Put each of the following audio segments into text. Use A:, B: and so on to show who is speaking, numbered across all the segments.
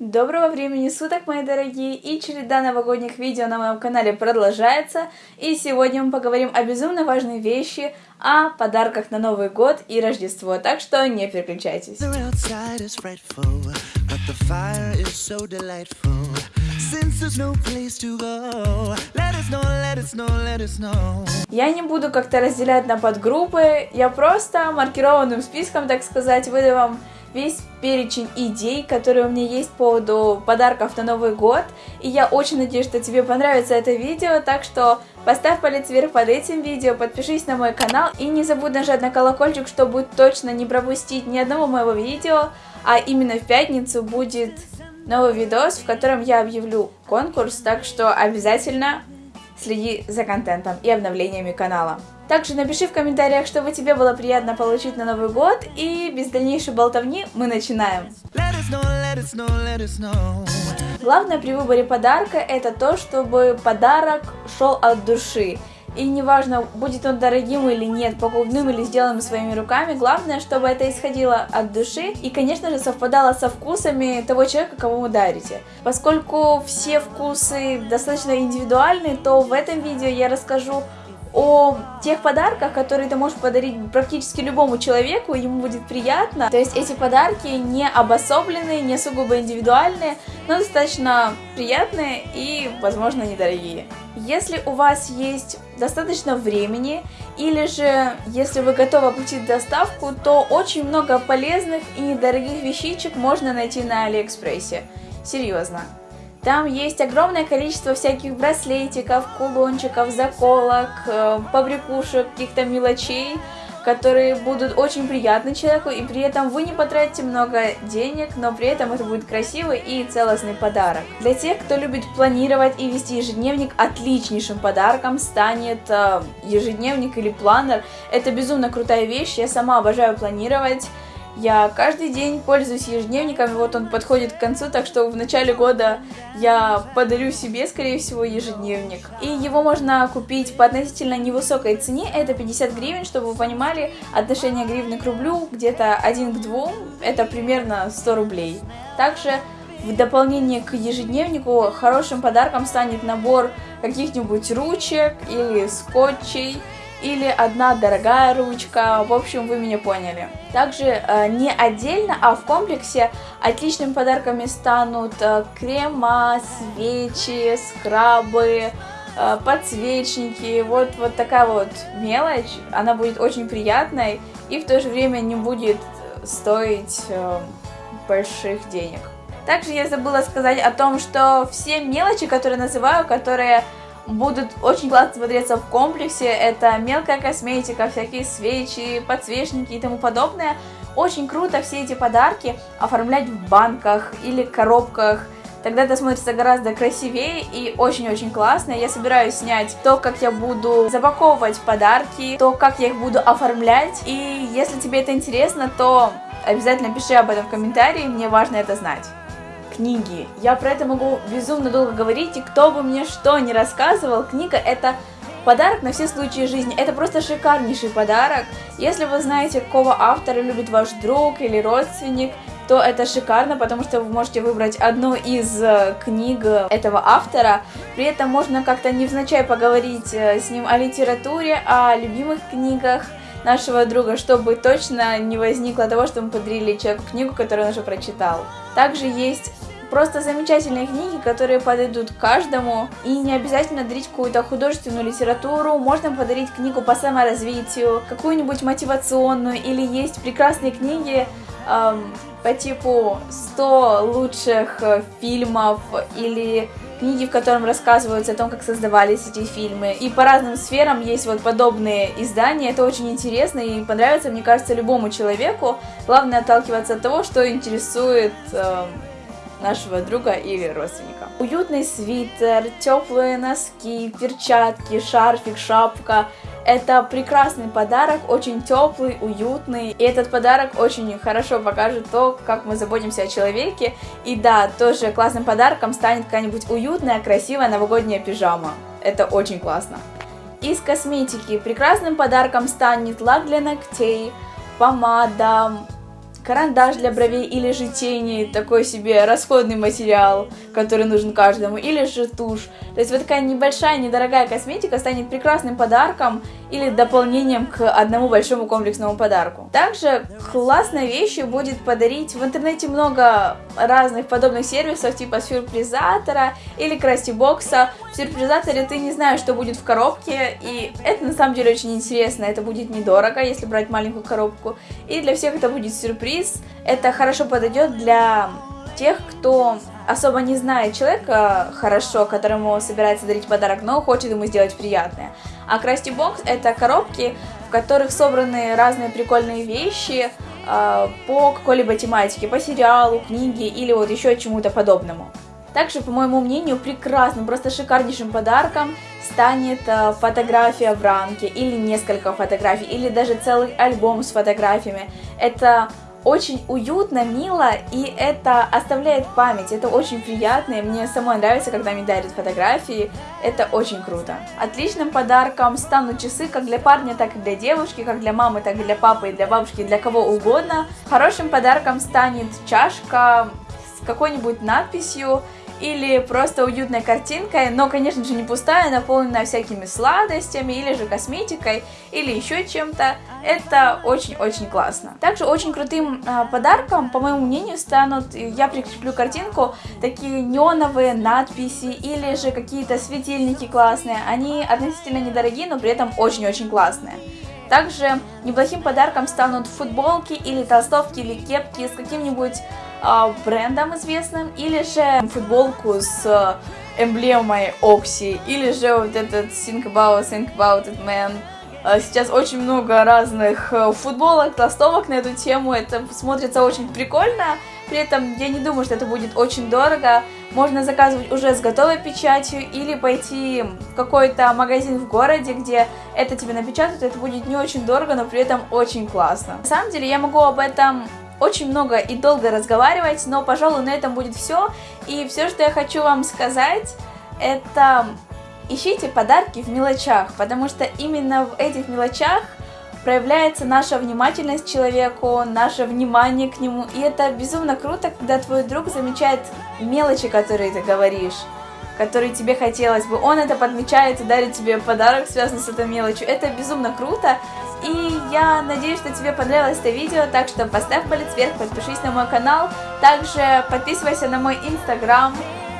A: Доброго времени суток, мои дорогие, и череда новогодних видео на моем канале продолжается, и сегодня мы поговорим о безумно важной вещи, о подарках на Новый год и Рождество, так что не переключайтесь. Я не буду как-то разделять на подгруппы, я просто маркированным списком, так сказать, выдаю вам весь перечень идей, которые у меня есть по поводу подарков на Новый год. И я очень надеюсь, что тебе понравится это видео, так что поставь палец вверх под этим видео, подпишись на мой канал и не забудь нажать на колокольчик, чтобы точно не пропустить ни одного моего видео, а именно в пятницу будет новый видос, в котором я объявлю конкурс, так что обязательно следи за контентом и обновлениями канала. Также напиши в комментариях, чтобы тебе было приятно получить на Новый год, и без дальнейшей болтовни мы начинаем. Главное при выборе подарка это то, чтобы подарок шел от души. И неважно, будет он дорогим или нет, покупным или сделанным своими руками, главное, чтобы это исходило от души и, конечно же, совпадало со вкусами того человека, кого вы дарите. Поскольку все вкусы достаточно индивидуальны, то в этом видео я расскажу о тех подарках, которые ты можешь подарить практически любому человеку, ему будет приятно. То есть эти подарки не обособленные, не сугубо индивидуальные, но достаточно приятные и, возможно, недорогие. Если у вас есть достаточно времени, или же если вы готовы оплатить доставку, то очень много полезных и недорогих вещичек можно найти на Алиэкспрессе. Серьезно. Там есть огромное количество всяких браслетиков, кулончиков, заколок, э, побрякушек, каких-то мелочей, которые будут очень приятны человеку, и при этом вы не потратите много денег, но при этом это будет красивый и целостный подарок. Для тех, кто любит планировать и вести ежедневник, отличнейшим подарком станет э, ежедневник или планер. Это безумно крутая вещь, я сама обожаю планировать. Я каждый день пользуюсь ежедневником, вот он подходит к концу, так что в начале года я подарю себе, скорее всего, ежедневник. И его можно купить по относительно невысокой цене, это 50 гривен, чтобы вы понимали, отношение гривны к рублю где-то 1 к 2, это примерно 100 рублей. Также в дополнение к ежедневнику хорошим подарком станет набор каких-нибудь ручек или скотчей, или одна дорогая ручка, в общем, вы меня поняли. Также э, не отдельно, а в комплексе отличными подарками станут э, крема, свечи, скрабы, э, подсвечники, вот, вот такая вот мелочь, она будет очень приятной и в то же время не будет стоить больших денег. Также я забыла сказать о том, что все мелочи, которые называю, которые будут очень классно смотреться в комплексе. Это мелкая косметика, всякие свечи, подсвечники и тому подобное. Очень круто все эти подарки оформлять в банках или коробках. Тогда это смотрится гораздо красивее и очень-очень классно. Я собираюсь снять то, как я буду запаковывать подарки, то, как я их буду оформлять. И если тебе это интересно, то обязательно пиши об этом в комментарии, мне важно это знать книги. Я про это могу безумно долго говорить, и кто бы мне что ни рассказывал, книга это подарок на все случаи жизни. Это просто шикарнейший подарок. Если вы знаете, какого автора любит ваш друг или родственник, то это шикарно, потому что вы можете выбрать одну из э, книг этого автора. При этом можно как-то невзначай поговорить э, с ним о литературе, о любимых книгах нашего друга, чтобы точно не возникло того, что мы подарили человеку книгу, которую он уже прочитал. Также есть Просто замечательные книги, которые подойдут каждому. И не обязательно дарить какую-то художественную литературу. Можно подарить книгу по саморазвитию, какую-нибудь мотивационную. Или есть прекрасные книги эм, по типу 100 лучших э, фильмов или книги, в котором рассказываются о том, как создавались эти фильмы. И по разным сферам есть вот подобные издания. Это очень интересно и понравится, мне кажется, любому человеку. Главное отталкиваться от того, что интересует э, нашего друга или родственника. Уютный свитер, теплые носки, перчатки, шарфик, шапка. Это прекрасный подарок, очень теплый, уютный. И этот подарок очень хорошо покажет то, как мы заботимся о человеке. И да, тоже классным подарком станет какая-нибудь уютная, красивая новогодняя пижама. Это очень классно. Из косметики прекрасным подарком станет лак для ногтей, помада, карандаш для бровей или же тени, такой себе расходный материал, который нужен каждому, или же тушь. То есть вот такая небольшая, недорогая косметика станет прекрасным подарком или дополнением к одному большому комплексному подарку. Также классной вещью будет подарить в интернете много разных подобных сервисов, типа сюрпризатора или крастибокса. В сюрпризаторе ты не знаешь, что будет в коробке, и это на самом деле очень интересно, это будет недорого, если брать маленькую коробку. И для всех это будет сюрприз, это хорошо подойдет для тех, кто особо не знает человека хорошо, которому собирается дарить подарок, но хочет ему сделать приятное. А Красти Бокс это коробки, в которых собраны разные прикольные вещи э, по какой-либо тематике, по сериалу, книге или вот еще чему-то подобному. Также, по моему мнению, прекрасным, просто шикарнейшим подарком станет э, фотография в рамке, или несколько фотографий, или даже целый альбом с фотографиями. Это очень уютно, мило, и это оставляет память, это очень приятно, и мне самой нравится, когда мне дарят фотографии, это очень круто. Отличным подарком станут часы как для парня, так и для девушки, как для мамы, так и для папы, и для бабушки, для кого угодно. Хорошим подарком станет чашка какой-нибудь надписью, или просто уютной картинкой, но, конечно же, не пустая, наполненная всякими сладостями, или же косметикой, или еще чем-то. Это очень-очень классно. Также очень крутым э, подарком, по моему мнению, станут, я прикреплю картинку, такие неоновые надписи, или же какие-то светильники классные. Они относительно недорогие, но при этом очень-очень классные. Также неплохим подарком станут футболки или толстовки или кепки с каким-нибудь брендом известным, или же футболку с э, эмблемой Окси, или же вот этот Think About, Think About It Man. Э, сейчас очень много разных э, футболок, толстовок на эту тему, это смотрится очень прикольно, при этом я не думаю, что это будет очень дорого. Можно заказывать уже с готовой печатью или пойти в какой-то магазин в городе, где это тебе напечатают, это будет не очень дорого, но при этом очень классно. На самом деле я могу об этом очень много и долго разговаривать, но, пожалуй, на этом будет все. И все, что я хочу вам сказать, это ищите подарки в мелочах, потому что именно в этих мелочах проявляется наша внимательность человеку, наше внимание к нему. И это безумно круто, когда твой друг замечает мелочи, которые ты говоришь, которые тебе хотелось бы. Он это подмечает и дарит тебе подарок, связанный с этой мелочью. Это безумно круто. И я надеюсь, что тебе понравилось это видео, так что поставь палец вверх, подпишись на мой канал, также подписывайся на мой инстаграм,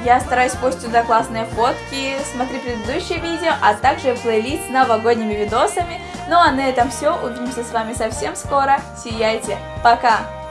A: я стараюсь постить туда классные фотки, смотри предыдущие видео, а также плейлист с новогодними видосами. Ну а на этом все, увидимся с вами совсем скоро, сияйте, пока!